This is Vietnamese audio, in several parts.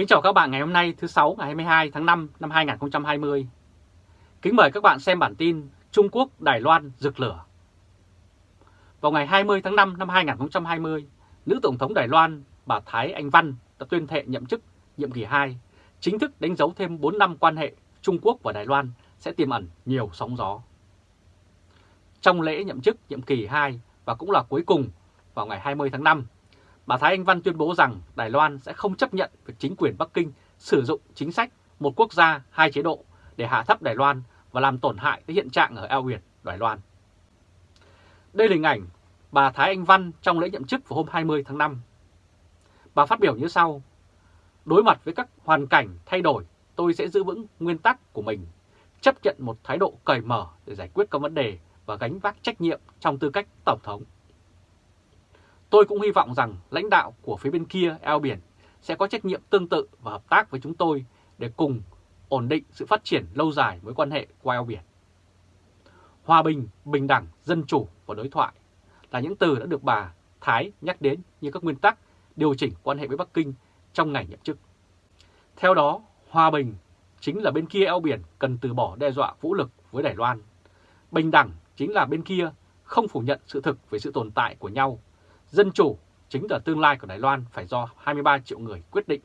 Kính chào các bạn ngày hôm nay thứ Sáu ngày 22 tháng 5 năm 2020. Kính mời các bạn xem bản tin Trung Quốc Đài Loan rực lửa. Vào ngày 20 tháng 5 năm 2020, nữ Tổng thống Đài Loan bà Thái Anh Văn đã tuyên thệ nhậm chức nhiệm kỳ 2, chính thức đánh dấu thêm 4 năm quan hệ Trung Quốc và Đài Loan sẽ tiềm ẩn nhiều sóng gió. Trong lễ nhậm chức nhiệm kỳ 2 và cũng là cuối cùng vào ngày 20 tháng 5, bà Thái Anh Văn tuyên bố rằng Đài Loan sẽ không chấp nhận việc chính quyền Bắc Kinh sử dụng chính sách một quốc gia, hai chế độ để hạ thấp Đài Loan và làm tổn hại tới hiện trạng ở eo biển Đài Loan. Đây là hình ảnh bà Thái Anh Văn trong lễ nhậm chức vào hôm 20 tháng 5. Bà phát biểu như sau, đối mặt với các hoàn cảnh thay đổi, tôi sẽ giữ vững nguyên tắc của mình, chấp nhận một thái độ cởi mở để giải quyết các vấn đề và gánh vác trách nhiệm trong tư cách Tổng thống. Tôi cũng hy vọng rằng lãnh đạo của phía bên kia eo biển sẽ có trách nhiệm tương tự và hợp tác với chúng tôi để cùng ổn định sự phát triển lâu dài với quan hệ qua eo biển. Hòa bình, bình đẳng, dân chủ và đối thoại là những từ đã được bà Thái nhắc đến như các nguyên tắc điều chỉnh quan hệ với Bắc Kinh trong ngày nhậm chức. Theo đó, hòa bình chính là bên kia eo biển cần từ bỏ đe dọa vũ lực với Đài Loan. Bình đẳng chính là bên kia không phủ nhận sự thực về sự tồn tại của nhau Dân chủ chính là tương lai của Đài Loan phải do 23 triệu người quyết định.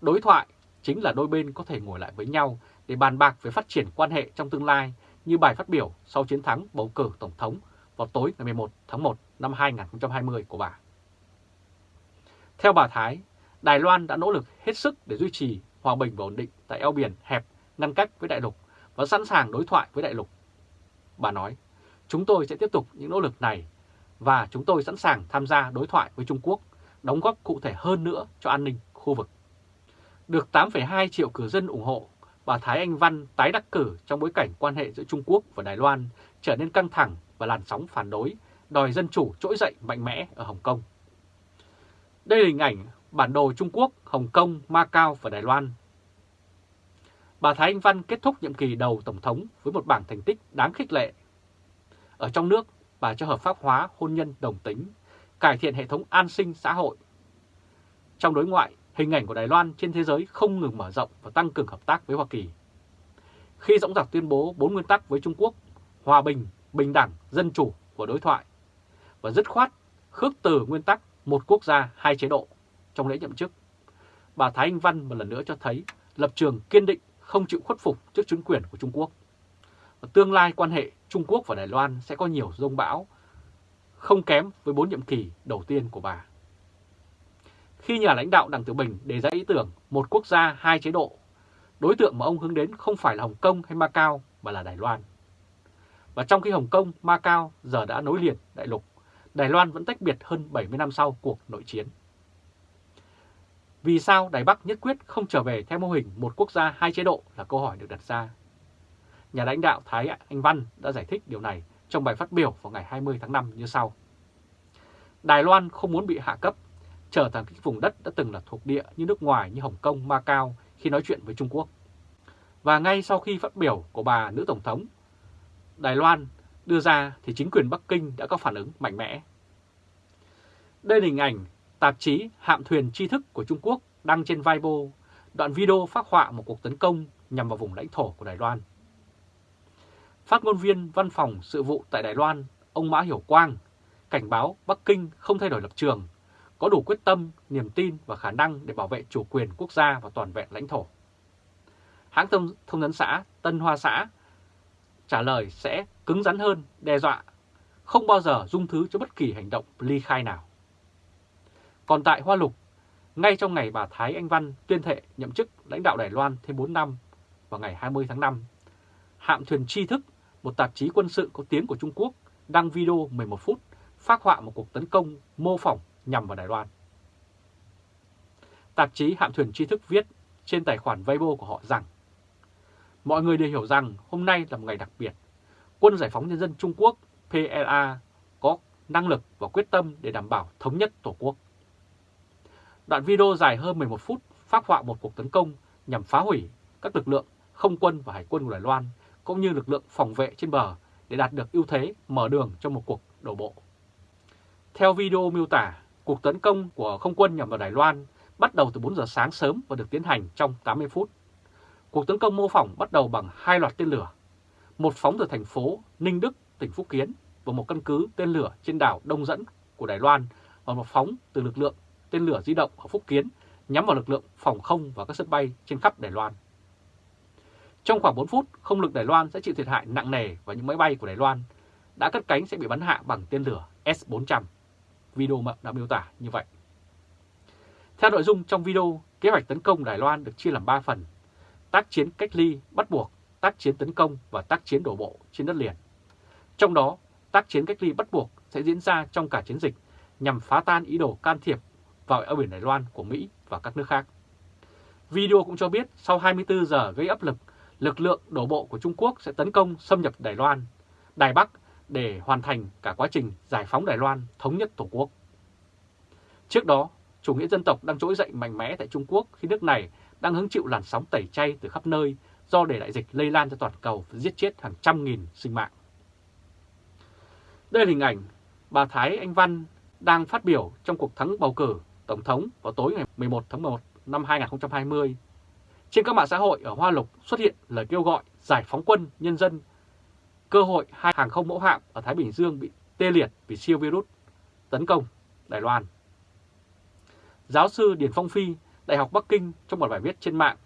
Đối thoại chính là đôi bên có thể ngồi lại với nhau để bàn bạc về phát triển quan hệ trong tương lai như bài phát biểu sau chiến thắng bầu cử Tổng thống vào tối ngày 11 tháng 1 năm 2020 của bà. Theo bà Thái, Đài Loan đã nỗ lực hết sức để duy trì hòa bình và ổn định tại eo biển hẹp ngăn cách với đại lục và sẵn sàng đối thoại với đại lục. Bà nói, chúng tôi sẽ tiếp tục những nỗ lực này và chúng tôi sẵn sàng tham gia đối thoại với Trung Quốc, đóng góp cụ thể hơn nữa cho an ninh khu vực. Được 8,2 triệu cử dân ủng hộ, bà Thái Anh Văn tái đắc cử trong bối cảnh quan hệ giữa Trung Quốc và Đài Loan trở nên căng thẳng và làn sóng phản đối, đòi dân chủ trỗi dậy mạnh mẽ ở Hồng Kông. Đây là hình ảnh bản đồ Trung Quốc, Hồng Kông, Macau và Đài Loan. Bà Thái Anh Văn kết thúc nhiệm kỳ đầu Tổng thống với một bảng thành tích đáng khích lệ. Ở trong nước, và cho hợp pháp hóa hôn nhân đồng tính, cải thiện hệ thống an sinh xã hội. Trong đối ngoại, hình ảnh của Đài Loan trên thế giới không ngừng mở rộng và tăng cường hợp tác với Hoa Kỳ. Khi dõng dạc tuyên bố bốn nguyên tắc với Trung Quốc, hòa bình, bình đẳng, dân chủ của đối thoại, và dứt khoát khước từ nguyên tắc một quốc gia hai chế độ trong lễ nhậm chức, bà Thái Anh Văn một lần nữa cho thấy lập trường kiên định không chịu khuất phục trước chính quyền của Trung Quốc. Tương lai quan hệ Trung Quốc và Đài Loan sẽ có nhiều rông bão, không kém với bốn nhiệm kỳ đầu tiên của bà. Khi nhà lãnh đạo Đảng Tiểu Bình đề ra ý tưởng một quốc gia hai chế độ, đối tượng mà ông hướng đến không phải là Hồng Kông hay Macau mà là Đài Loan. Và trong khi Hồng Kông, Macau giờ đã nối liền đại lục, Đài Loan vẫn tách biệt hơn 70 năm sau cuộc nội chiến. Vì sao Đài Bắc nhất quyết không trở về theo mô hình một quốc gia hai chế độ là câu hỏi được đặt ra nhà lãnh đạo Thái Anh Văn đã giải thích điều này trong bài phát biểu vào ngày 20 tháng 5 như sau. Đài Loan không muốn bị hạ cấp, trở thành cái vùng đất đã từng là thuộc địa như nước ngoài như Hồng Kông, Macau khi nói chuyện với Trung Quốc. Và ngay sau khi phát biểu của bà nữ Tổng thống, Đài Loan đưa ra thì chính quyền Bắc Kinh đã có phản ứng mạnh mẽ. Đây là hình ảnh tạp chí Hạm thuyền tri thức của Trung Quốc đăng trên Weibo, đoạn video phát họa một cuộc tấn công nhằm vào vùng lãnh thổ của Đài Loan. Phát ngôn viên văn phòng sự vụ tại Đài Loan, ông Mã Hiểu Quang, cảnh báo Bắc Kinh không thay đổi lập trường, có đủ quyết tâm, niềm tin và khả năng để bảo vệ chủ quyền quốc gia và toàn vẹn lãnh thổ. Hãng thông, thông tấn xã Tân Hoa Xã trả lời sẽ cứng rắn hơn, đe dọa, không bao giờ dung thứ cho bất kỳ hành động ly khai nào. Còn tại Hoa Lục, ngay trong ngày bà Thái Anh Văn tuyên thệ nhậm chức lãnh đạo Đài Loan thêm 4 năm vào ngày 20 tháng 5, hạm thuyền tri thức một tạp chí quân sự có tiếng của Trung Quốc đăng video 11 phút phát họa một cuộc tấn công mô phỏng nhằm vào Đài Loan. Tạp chí Hạm thuyền tri thức viết trên tài khoản Weibo của họ rằng, Mọi người đều hiểu rằng hôm nay là một ngày đặc biệt. Quân Giải phóng Nhân dân Trung Quốc PLA có năng lực và quyết tâm để đảm bảo thống nhất Tổ quốc. Đoạn video dài hơn 11 phút phát họa một cuộc tấn công nhằm phá hủy các lực lượng không quân và hải quân của Đài Loan cũng như lực lượng phòng vệ trên bờ để đạt được ưu thế mở đường cho một cuộc đổ bộ. Theo video miêu tả, cuộc tấn công của không quân nhằm vào Đài Loan bắt đầu từ 4 giờ sáng sớm và được tiến hành trong 80 phút. Cuộc tấn công mô phỏng bắt đầu bằng hai loạt tên lửa, một phóng từ thành phố Ninh Đức, tỉnh Phúc Kiến và một căn cứ tên lửa trên đảo Đông Dẫn của Đài Loan và một phóng từ lực lượng tên lửa di động ở Phúc Kiến nhắm vào lực lượng phòng không và các sân bay trên khắp Đài Loan. Trong khoảng 4 phút, không lực Đài Loan sẽ chịu thiệt hại nặng nề và những máy bay của Đài Loan đã cất cánh sẽ bị bắn hạ bằng tên lửa S-400. Video đã miêu tả như vậy. Theo nội dung trong video, kế hoạch tấn công Đài Loan được chia làm 3 phần. Tác chiến cách ly, bắt buộc, tác chiến tấn công và tác chiến đổ bộ trên đất liền. Trong đó, tác chiến cách ly bắt buộc sẽ diễn ra trong cả chiến dịch nhằm phá tan ý đồ can thiệp vào eo biển Đài Loan của Mỹ và các nước khác. Video cũng cho biết sau 24 giờ gây áp lực, lực lượng đổ bộ của Trung Quốc sẽ tấn công xâm nhập Đài Loan, Đài Bắc để hoàn thành cả quá trình giải phóng Đài Loan thống nhất Tổ quốc. Trước đó, chủ nghĩa dân tộc đang trỗi dậy mạnh mẽ tại Trung Quốc khi nước này đang hứng chịu làn sóng tẩy chay từ khắp nơi do để đại dịch lây lan cho toàn cầu và giết chết hàng trăm nghìn sinh mạng. Đây là hình ảnh bà Thái Anh Văn đang phát biểu trong cuộc thắng bầu cử Tổng thống vào tối ngày 11 tháng 1 năm 2020. Trên các mạng xã hội ở Hoa Lục xuất hiện lời kêu gọi giải phóng quân nhân dân, cơ hội hai hàng không mẫu hạm ở Thái Bình Dương bị tê liệt vì siêu virus tấn công Đài Loan. Giáo sư Điền Phong Phi, Đại học Bắc Kinh trong một bài viết trên mạng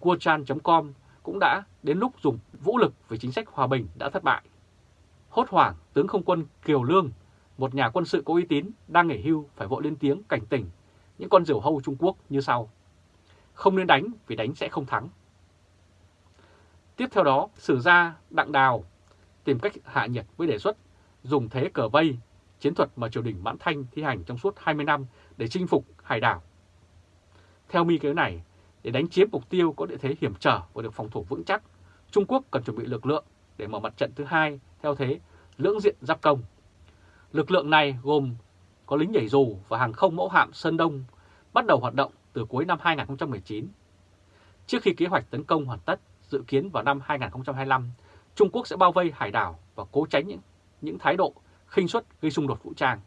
kuochan.com cũng đã đến lúc dùng vũ lực về chính sách hòa bình đã thất bại. Hốt hoảng, tướng không quân Kiều Lương, một nhà quân sự có uy tín đang nghỉ hưu phải vội lên tiếng cảnh tỉnh những con diều hâu Trung Quốc như sau. Không nên đánh vì đánh sẽ không thắng. Tiếp theo đó, sử gia Đặng Đào tìm cách hạ nhiệt với đề xuất dùng thế cờ vây, chiến thuật mà triều đình Mãn Thanh thi hành trong suốt 20 năm để chinh phục hải đảo. Theo mi kế này, để đánh chiếm mục tiêu có địa thế hiểm trở và được phòng thủ vững chắc, Trung Quốc cần chuẩn bị lực lượng để mở mặt trận thứ hai theo thế lưỡng diện giáp công. Lực lượng này gồm có lính nhảy dù và hàng không mẫu hạm Sơn Đông bắt đầu hoạt động từ cuối năm 2019. Trước khi kế hoạch tấn công hoàn tất, dự kiến vào năm 2025, Trung Quốc sẽ bao vây hải đảo và cố tránh những, những thái độ khinh suất gây xung đột vũ trang.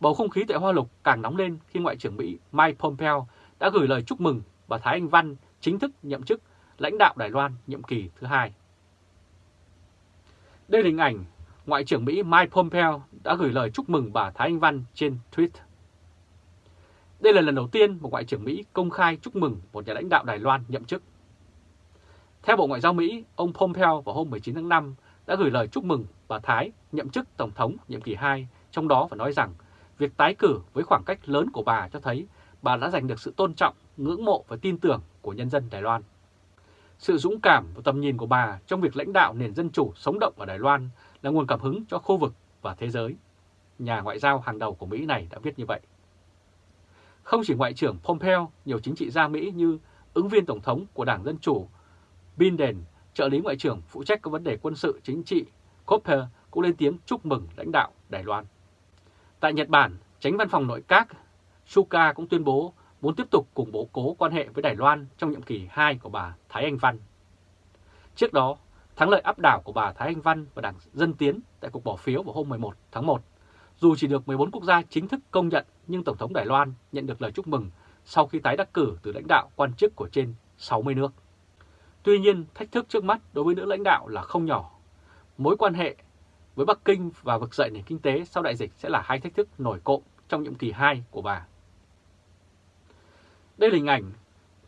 Bầu không khí tại Hoa Lục càng nóng lên khi Ngoại trưởng Mỹ Mike Pompeo đã gửi lời chúc mừng bà Thái Anh Văn chính thức nhậm chức lãnh đạo Đài Loan nhiệm kỳ thứ hai. Đây là hình ảnh Ngoại trưởng Mỹ Mike Pompeo đã gửi lời chúc mừng bà Thái Anh Văn trên Twitter. Đây là lần đầu tiên một Ngoại trưởng Mỹ công khai chúc mừng một nhà lãnh đạo Đài Loan nhậm chức. Theo Bộ Ngoại giao Mỹ, ông Pompeo vào hôm 19 tháng 5 đã gửi lời chúc mừng bà Thái nhậm chức Tổng thống nhiệm kỳ 2, trong đó và nói rằng việc tái cử với khoảng cách lớn của bà cho thấy bà đã giành được sự tôn trọng, ngưỡng mộ và tin tưởng của nhân dân Đài Loan. Sự dũng cảm và tầm nhìn của bà trong việc lãnh đạo nền dân chủ sống động ở Đài Loan là nguồn cảm hứng cho khu vực và thế giới. Nhà ngoại giao hàng đầu của Mỹ này đã viết như vậy. Không chỉ Ngoại trưởng Pompeo, nhiều chính trị gia Mỹ như ứng viên Tổng thống của Đảng Dân Chủ Biden, trợ lý Ngoại trưởng phụ trách các vấn đề quân sự chính trị Copper cũng lên tiếng chúc mừng lãnh đạo Đài Loan. Tại Nhật Bản, tránh văn phòng nội các Suka cũng tuyên bố muốn tiếp tục củng cố cố quan hệ với Đài Loan trong nhiệm kỳ 2 của bà Thái Anh Văn. Trước đó, thắng lợi áp đảo của bà Thái Anh Văn và Đảng Dân Tiến tại cuộc bỏ phiếu vào hôm 11 tháng 1, dù chỉ được 14 quốc gia chính thức công nhận nhưng Tổng thống Đài Loan nhận được lời chúc mừng sau khi tái đắc cử từ lãnh đạo quan chức của trên 60 nước. Tuy nhiên, thách thức trước mắt đối với nữ lãnh đạo là không nhỏ. Mối quan hệ với Bắc Kinh và vực dậy nền kinh tế sau đại dịch sẽ là hai thách thức nổi cộng trong nhiệm kỳ 2 của bà. Đây là hình ảnh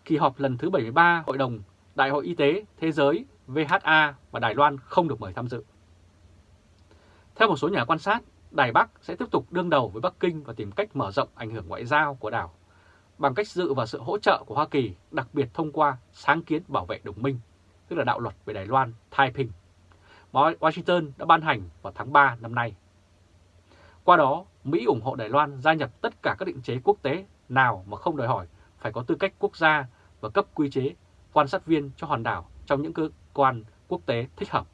kỳ họp lần thứ 73 Hội đồng Đại hội Y tế Thế giới VHA và Đài Loan không được mời tham dự. Theo một số nhà quan sát, Đài Bắc sẽ tiếp tục đương đầu với Bắc Kinh và tìm cách mở rộng ảnh hưởng ngoại giao của đảo bằng cách dự vào sự hỗ trợ của Hoa Kỳ, đặc biệt thông qua sáng kiến bảo vệ đồng minh, tức là đạo luật về Đài Loan, Taiping, mà Washington đã ban hành vào tháng 3 năm nay. Qua đó, Mỹ ủng hộ Đài Loan gia nhập tất cả các định chế quốc tế nào mà không đòi hỏi phải có tư cách quốc gia và cấp quy chế quan sát viên cho hòn đảo trong những cơ quan quốc tế thích hợp.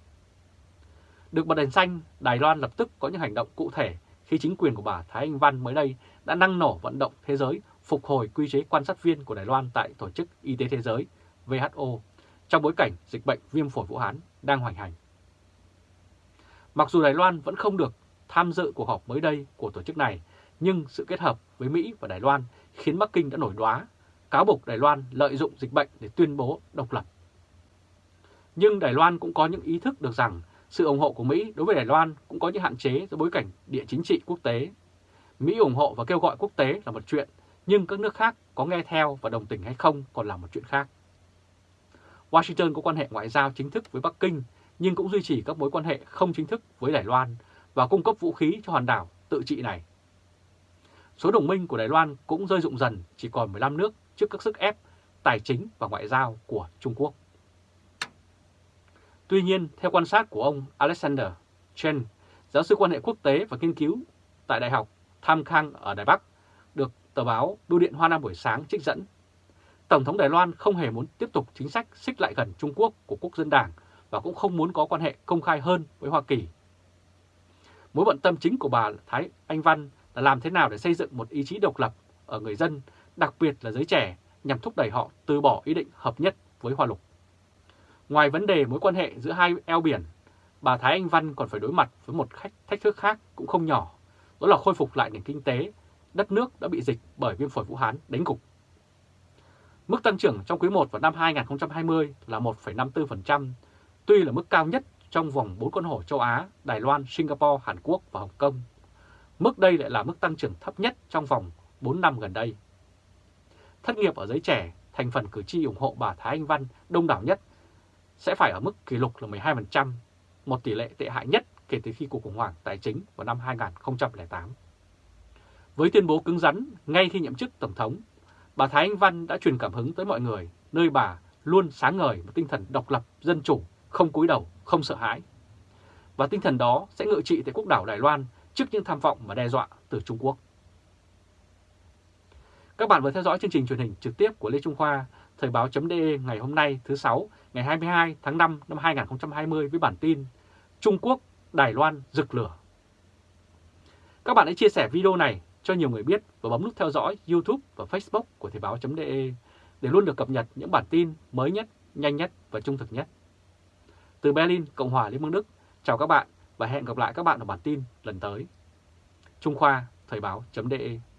Được bật đèn xanh, Đài Loan lập tức có những hành động cụ thể khi chính quyền của bà Thái Anh Văn mới đây đã năng nổ vận động thế giới phục hồi quy chế quan sát viên của Đài Loan tại Tổ chức Y tế Thế giới WHO trong bối cảnh dịch bệnh viêm phổi Vũ Hán đang hoành hành. Mặc dù Đài Loan vẫn không được tham dự cuộc họp mới đây của tổ chức này, nhưng sự kết hợp với Mỹ và Đài Loan khiến Bắc Kinh đã nổi đoá, cáo buộc Đài Loan lợi dụng dịch bệnh để tuyên bố độc lập. Nhưng Đài Loan cũng có những ý thức được rằng sự ủng hộ của Mỹ đối với Đài Loan cũng có những hạn chế do bối cảnh địa chính trị quốc tế. Mỹ ủng hộ và kêu gọi quốc tế là một chuyện, nhưng các nước khác có nghe theo và đồng tình hay không còn là một chuyện khác. Washington có quan hệ ngoại giao chính thức với Bắc Kinh, nhưng cũng duy trì các mối quan hệ không chính thức với Đài Loan và cung cấp vũ khí cho hòn đảo tự trị này. Số đồng minh của Đài Loan cũng rơi rụng dần chỉ còn 15 nước trước các sức ép tài chính và ngoại giao của Trung Quốc. Tuy nhiên, theo quan sát của ông Alexander Chen, giáo sư quan hệ quốc tế và nghiên cứu tại Đại học Tham Khang ở Đài Bắc, được tờ báo Bưu điện Hoa Nam buổi sáng trích dẫn, Tổng thống Đài Loan không hề muốn tiếp tục chính sách xích lại gần Trung Quốc của Quốc dân Đảng và cũng không muốn có quan hệ công khai hơn với Hoa Kỳ. Mối bận tâm chính của bà Thái Anh Văn là làm thế nào để xây dựng một ý chí độc lập ở người dân, đặc biệt là giới trẻ, nhằm thúc đẩy họ từ bỏ ý định hợp nhất với Hoa Lục. Ngoài vấn đề mối quan hệ giữa hai eo biển, bà Thái Anh Văn còn phải đối mặt với một khách thách thức khác cũng không nhỏ, đó là khôi phục lại nền kinh tế, đất nước đã bị dịch bởi viêm phổi Vũ Hán đánh gục. Mức tăng trưởng trong quý 1 vào năm 2020 là 1,54%, tuy là mức cao nhất trong vòng 4 con hổ châu Á, Đài Loan, Singapore, Hàn Quốc và Hồng Kông. Mức đây lại là mức tăng trưởng thấp nhất trong vòng 4 năm gần đây. Thất nghiệp ở giới trẻ, thành phần cử tri ủng hộ bà Thái Anh Văn đông đảo nhất sẽ phải ở mức kỷ lục là 12%, một tỷ lệ tệ hại nhất kể từ khi cuộc khủng hoảng tài chính vào năm 2008. Với tuyên bố cứng rắn ngay khi nhậm chức Tổng thống, bà Thái Anh Văn đã truyền cảm hứng tới mọi người, nơi bà luôn sáng ngời một tinh thần độc lập, dân chủ, không cúi đầu, không sợ hãi. Và tinh thần đó sẽ ngự trị tại quốc đảo Đài Loan trước những tham vọng và đe dọa từ Trung Quốc. Các bạn vừa theo dõi chương trình truyền hình trực tiếp của Lê Trung Khoa, Thời báo.de ngày hôm nay thứ Sáu, ngày 22 tháng 5 năm 2020 với bản tin Trung Quốc, Đài Loan rực lửa. Các bạn hãy chia sẻ video này cho nhiều người biết và bấm nút theo dõi YouTube và Facebook của Thời báo.de để luôn được cập nhật những bản tin mới nhất, nhanh nhất và trung thực nhất. Từ Berlin, Cộng hòa Liên bang Đức, chào các bạn và hẹn gặp lại các bạn ở bản tin lần tới. Trung Khoa, Thời báo.de